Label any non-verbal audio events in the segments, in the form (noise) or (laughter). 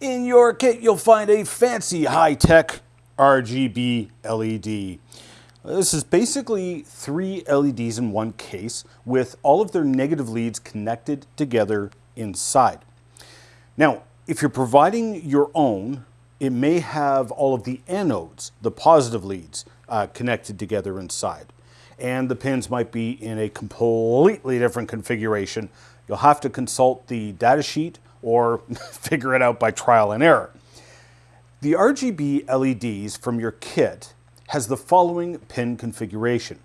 In your kit, you'll find a fancy high-tech RGB LED. This is basically three LEDs in one case with all of their negative leads connected together inside. Now, if you're providing your own, it may have all of the anodes, the positive leads, uh, connected together inside. And the pins might be in a completely different configuration. You'll have to consult the datasheet or (laughs) figure it out by trial and error. The RGB LEDs from your kit has the following pin configuration.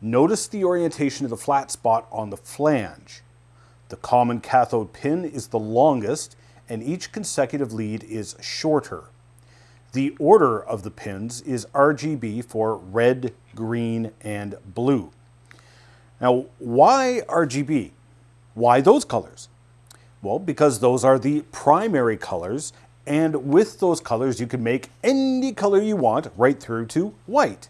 Notice the orientation of the flat spot on the flange. The common cathode pin is the longest and each consecutive lead is shorter. The order of the pins is RGB for red, green, and blue. Now, why RGB? Why those colors? Well, because those are the primary colors, and with those colors you can make any color you want right through to white.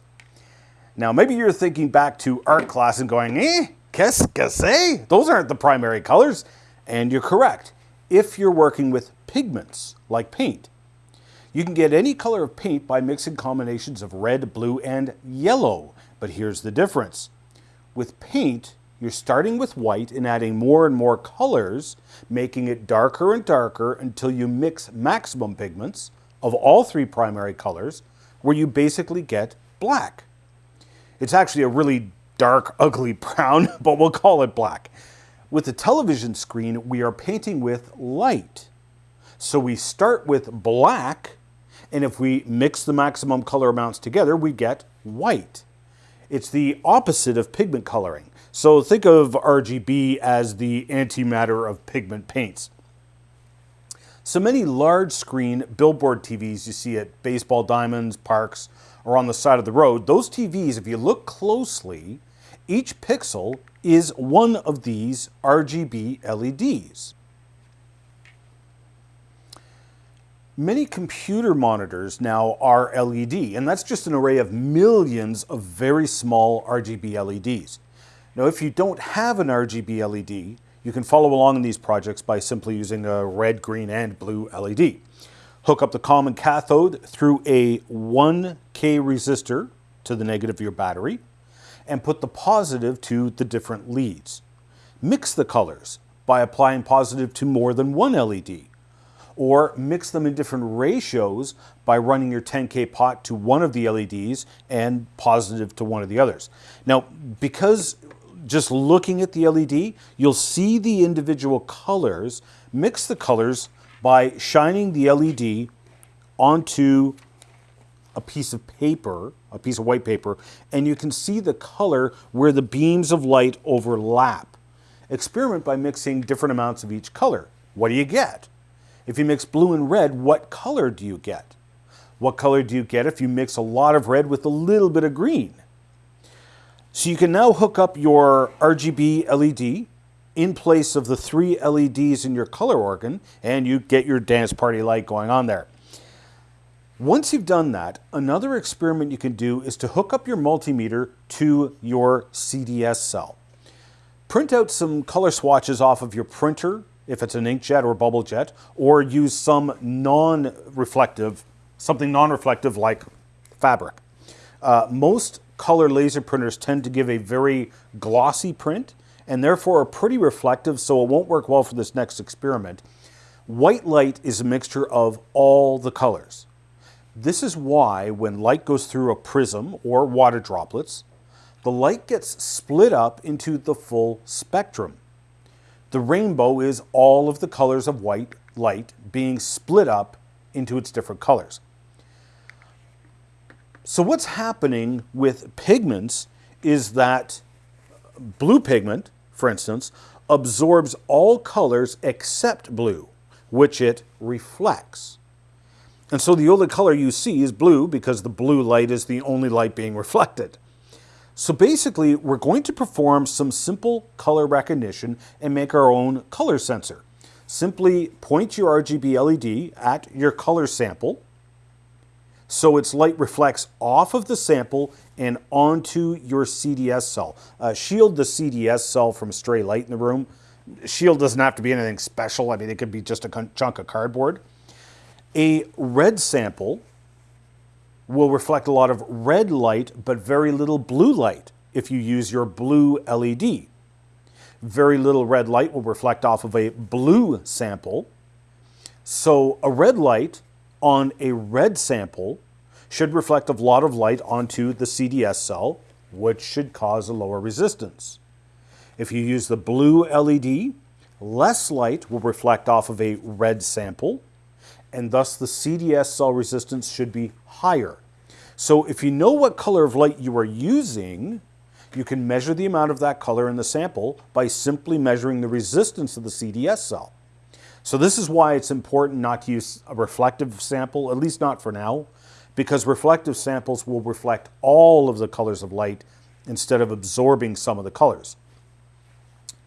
Now, maybe you're thinking back to art class and going, eh, qu'est-ce que c'est? Those aren't the primary colors. And you're correct, if you're working with pigments, like paint. You can get any color of paint by mixing combinations of red, blue, and yellow. But here's the difference. With paint, you're starting with white and adding more and more colors, making it darker and darker until you mix maximum pigments of all three primary colors, where you basically get black. It's actually a really dark, (laughs) ugly brown, but we'll call it black. With the television screen, we are painting with light. So we start with black, and if we mix the maximum color amounts together, we get white. It's the opposite of pigment coloring. So think of RGB as the antimatter of pigment paints. So many large screen billboard TVs you see at baseball diamonds, parks, or on the side of the road, those TVs, if you look closely, each pixel is one of these RGB LEDs. Many computer monitors now are LED, and that's just an array of millions of very small RGB LEDs. Now, if you don't have an RGB LED, you can follow along in these projects by simply using a red, green, and blue LED. Hook up the common cathode through a 1K resistor to the negative of your battery, and put the positive to the different leads. Mix the colors by applying positive to more than one LED, or mix them in different ratios by running your 10K pot to one of the LEDs and positive to one of the others. Now, because just looking at the LED, you'll see the individual colors. Mix the colors by shining the LED onto a piece of paper, a piece of white paper, and you can see the color where the beams of light overlap. Experiment by mixing different amounts of each color. What do you get? If you mix blue and red, what color do you get? What color do you get if you mix a lot of red with a little bit of green? So you can now hook up your RGB LED in place of the three LEDs in your color organ and you get your dance party light going on there. Once you've done that, another experiment you can do is to hook up your multimeter to your CDS cell. Print out some color swatches off of your printer, if it's an inkjet or bubble jet, or use some non-reflective, something non-reflective like fabric. Uh, most color laser printers tend to give a very glossy print and therefore are pretty reflective, so it won't work well for this next experiment. White light is a mixture of all the colors. This is why when light goes through a prism or water droplets, the light gets split up into the full spectrum. The rainbow is all of the colors of white light being split up into its different colors. So what's happening with pigments is that blue pigment, for instance, absorbs all colors except blue, which it reflects. And so the only color you see is blue because the blue light is the only light being (laughs) reflected. So basically, we're going to perform some simple color recognition and make our own color sensor. Simply point your RGB LED at your color sample, so its light reflects off of the sample and onto your CDS cell. Uh, shield the CDS cell from stray light in the room. Shield doesn't have to be anything special. I mean, it could be just a chunk of cardboard. A red sample will reflect a lot of red light, but very little blue light if you use your blue LED. Very little red light will reflect off of a blue sample. So a red light on a red sample should reflect a lot of light onto the CDS cell, which should cause a lower resistance. If you use the blue LED, less light will reflect off of a red sample, and thus the CDS cell resistance should be higher. So if you know what color of light you are using, you can measure the amount of that color in the sample by simply measuring the resistance of the CDS cell. So this is why it's important not to use a reflective sample, at least not for now, because reflective samples will reflect all of the colors of light instead of absorbing some of the colors.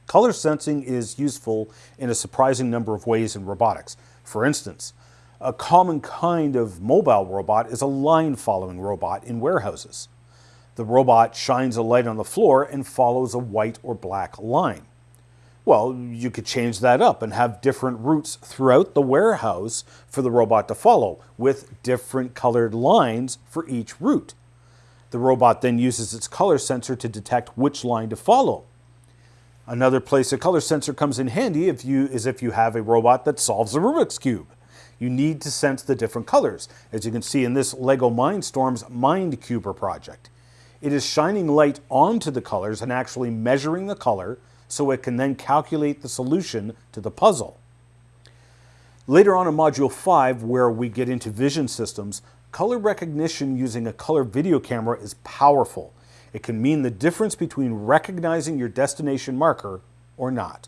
Color sensing is useful in a surprising number of ways in robotics. For instance, a common kind of mobile robot is a line following robot in warehouses. The robot shines a light on the floor and follows a white or black line. Well, you could change that up and have different routes throughout the warehouse for the robot to follow with different colored lines for each route. The robot then uses its color sensor to detect which line to follow. Another place a color sensor comes in handy if you, is if you have a robot that solves a Rubik's Cube you need to sense the different colors, as you can see in this LEGO Mindstorms MindCuber project. It is shining light onto the colors and actually measuring the color so it can then calculate the solution to the puzzle. Later on in Module 5, where we get into vision systems, color recognition using a color video camera is powerful. It can mean the difference between recognizing your destination marker or not.